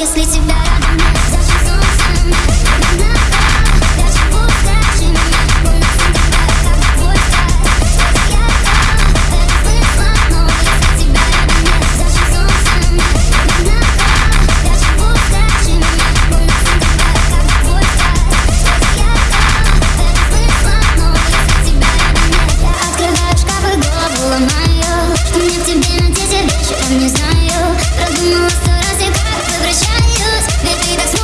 если тебя Продумала сто раз и как возвращаюсь. Ведь ты так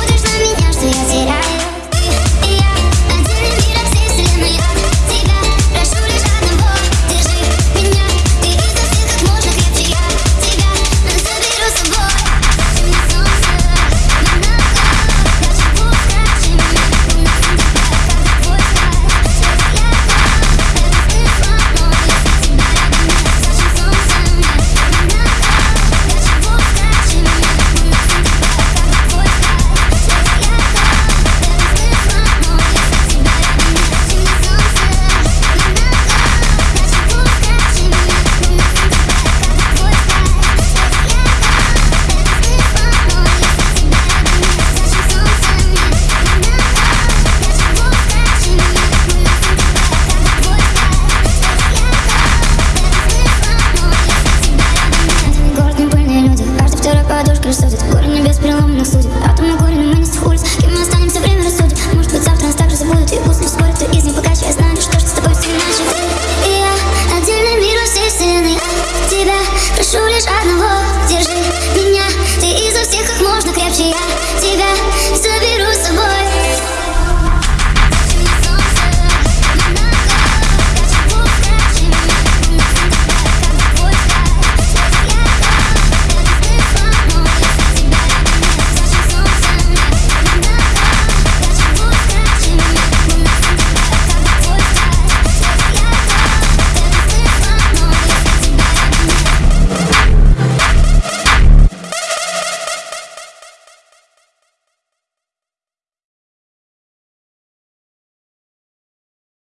рассудит. Горе небес переломных судеб. Атом на горе, но мы не с улиц Кем мы останемся, время рассудит. А может быть завтра нас также забудут И пусть не вскоре кто из них пока покаче Я знаю лишь то, что с тобой все иначе. И я, отдельный мир во всей вселенной. Тебя прошу лишь одного. Держи меня, ты изо всех как можно крепче. Я тебя заберу.